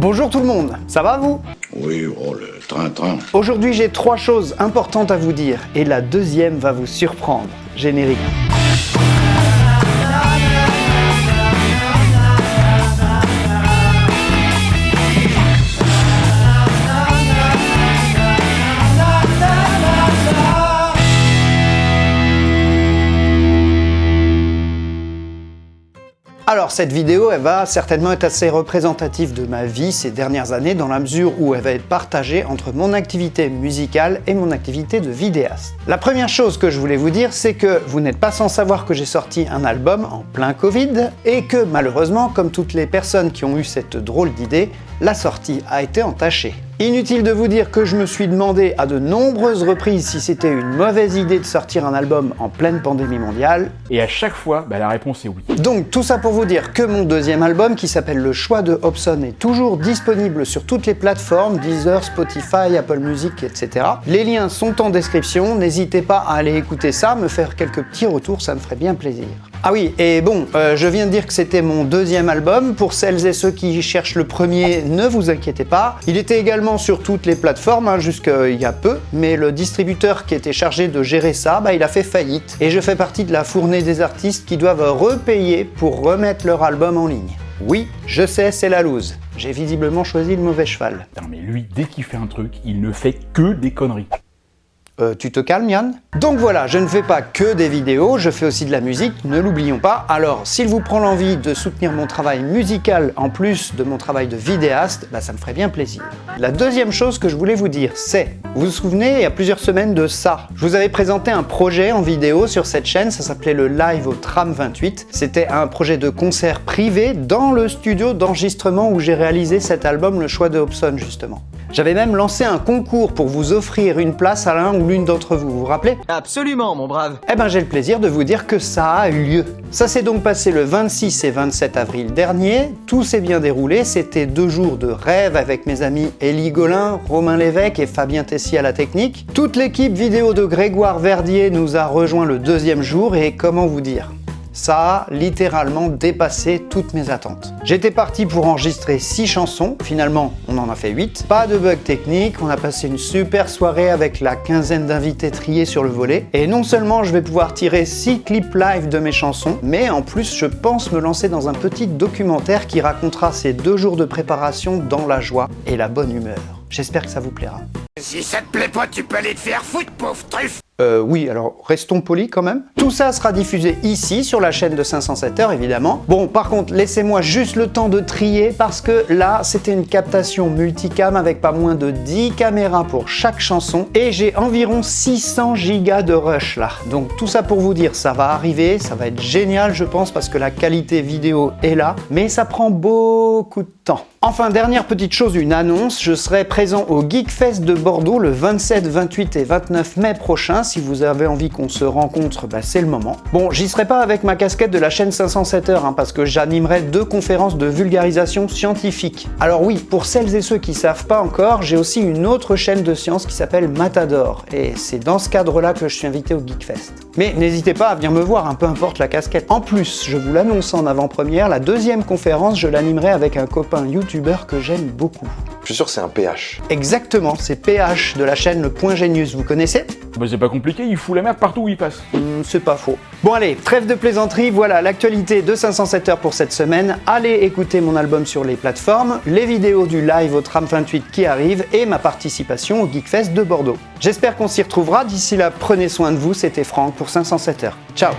Bonjour tout le monde, ça va vous? Oui, oh le train-train. Aujourd'hui j'ai trois choses importantes à vous dire et la deuxième va vous surprendre. Générique. Alors cette vidéo, elle va certainement être assez représentative de ma vie ces dernières années dans la mesure où elle va être partagée entre mon activité musicale et mon activité de vidéaste. La première chose que je voulais vous dire, c'est que vous n'êtes pas sans savoir que j'ai sorti un album en plein Covid et que malheureusement, comme toutes les personnes qui ont eu cette drôle d'idée, la sortie a été entachée. Inutile de vous dire que je me suis demandé à de nombreuses reprises si c'était une mauvaise idée de sortir un album en pleine pandémie mondiale. Et à chaque fois, bah, la réponse est oui. Donc tout ça pour vous dire que mon deuxième album, qui s'appelle Le choix de Hobson, est toujours disponible sur toutes les plateformes, Deezer, Spotify, Apple Music, etc. Les liens sont en description, n'hésitez pas à aller écouter ça, me faire quelques petits retours, ça me ferait bien plaisir. Ah oui, et bon, euh, je viens de dire que c'était mon deuxième album. Pour celles et ceux qui cherchent le premier, ne vous inquiétez pas. Il était également sur toutes les plateformes, hein, jusqu'il y a peu, mais le distributeur qui était chargé de gérer ça, bah, il a fait faillite. Et je fais partie de la fournée des artistes qui doivent repayer pour remettre leur album en ligne. Oui, je sais, c'est la loose. J'ai visiblement choisi le mauvais cheval. Non mais lui, dès qu'il fait un truc, il ne fait que des conneries. Euh, tu te calmes Yann Donc voilà, je ne fais pas que des vidéos, je fais aussi de la musique, ne l'oublions pas. Alors s'il vous prend l'envie de soutenir mon travail musical en plus de mon travail de vidéaste, bah, ça me ferait bien plaisir. La deuxième chose que je voulais vous dire, c'est, vous vous souvenez, il y a plusieurs semaines de ça, je vous avais présenté un projet en vidéo sur cette chaîne, ça s'appelait le Live au Tram 28. C'était un projet de concert privé dans le studio d'enregistrement où j'ai réalisé cet album, Le Choix de Hobson justement. J'avais même lancé un concours pour vous offrir une place à l'un ou l'une d'entre vous, vous vous rappelez? Absolument, mon brave. Eh ben j'ai le plaisir de vous dire que ça a eu lieu. Ça s'est donc passé le 26 et 27 avril dernier, tout s'est bien déroulé, c'était deux jours de rêve avec mes amis Élie Golin, Romain Lévesque et Fabien Tessier à la technique. Toute l'équipe vidéo de Grégoire Verdier nous a rejoint le deuxième jour. Et comment vous dire? Ça a littéralement dépassé toutes mes attentes. J'étais parti pour enregistrer 6 chansons, finalement on en a fait 8. Pas de bug technique, on a passé une super soirée avec la quinzaine d'invités triés sur le volet. Et non seulement je vais pouvoir tirer 6 clips live de mes chansons, mais en plus je pense me lancer dans un petit documentaire qui racontera ces deux jours de préparation dans la joie et la bonne humeur. J'espère que ça vous plaira. Si ça te plaît pas, tu peux aller te faire foutre, pauvre truffe euh, oui, alors restons polis quand même. Tout ça sera diffusé ici, sur la chaîne de 507 heures, évidemment. Bon, par contre, laissez-moi juste le temps de trier, parce que là, c'était une captation multicam avec pas moins de 10 caméras pour chaque chanson, et j'ai environ 600 gigas de rush là. Donc tout ça pour vous dire, ça va arriver, ça va être génial, je pense, parce que la qualité vidéo est là, mais ça prend beaucoup de temps. Enfin, dernière petite chose, une annonce, je serai présent au Geekfest de Bordeaux le 27, 28 et 29 mai prochain. Si vous avez envie qu'on se rencontre, bah, c'est le moment. Bon, j'y serai pas avec ma casquette de la chaîne 507 heures, hein, parce que j'animerai deux conférences de vulgarisation scientifique. Alors oui, pour celles et ceux qui savent pas encore, j'ai aussi une autre chaîne de science qui s'appelle Matador, et c'est dans ce cadre-là que je suis invité au Geekfest. Mais n'hésitez pas à venir me voir, un hein, peu importe la casquette. En plus, je vous l'annonce en avant-première, la deuxième conférence, je l'animerai avec un copain YouTube que j'aime beaucoup. Je suis sûr que c'est un PH. Exactement, c'est PH de la chaîne Le Point Génius, vous connaissez? Bah c'est pas compliqué, il fout la merde partout où il passe. Hmm, c'est pas faux. Bon allez, trêve de plaisanterie, voilà l'actualité de 507 heures pour cette semaine. Allez écouter mon album sur les plateformes, les vidéos du live au tram 28 qui arrive et ma participation au Geekfest de Bordeaux. J'espère qu'on s'y retrouvera, d'ici là prenez soin de vous, c'était Franck pour 507 heures. Ciao